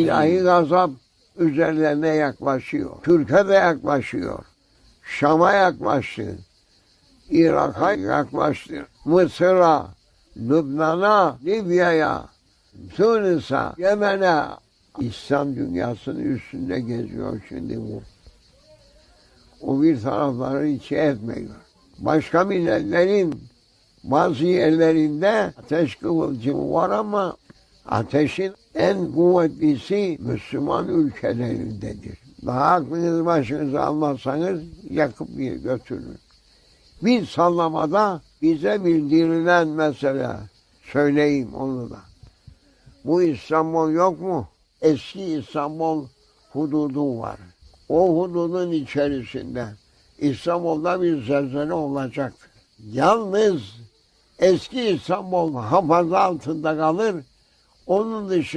İlahi gazap üzerlerine yaklaşıyor. Türkiye de yaklaşıyor. Şam'a yaklaştı. Irak'a yaklaştı. Mısır'a, Lübnan'a, Libya'ya, Tunus'a, Yemen'e. İslam dünyasının üstünde geziyor şimdi bu. O bir tarafları hiç etmiyor. Başka milletlerin bazı yerlerinde ateş kıvılcımı var ama ateşin en kuvvetlisi Müslüman ülkelerindedir. Daha aklınızı başınıza almazsanız yakıp götürür. Bir sallamada bize bildirilen mesele, söyleyeyim onu da. Bu İstanbul yok mu? Eski İstanbul hududu var. O hududun içerisinde İstanbul'da bir zelzele olacaktır. Yalnız eski İstanbul hafaza altında kalır. Onun dışı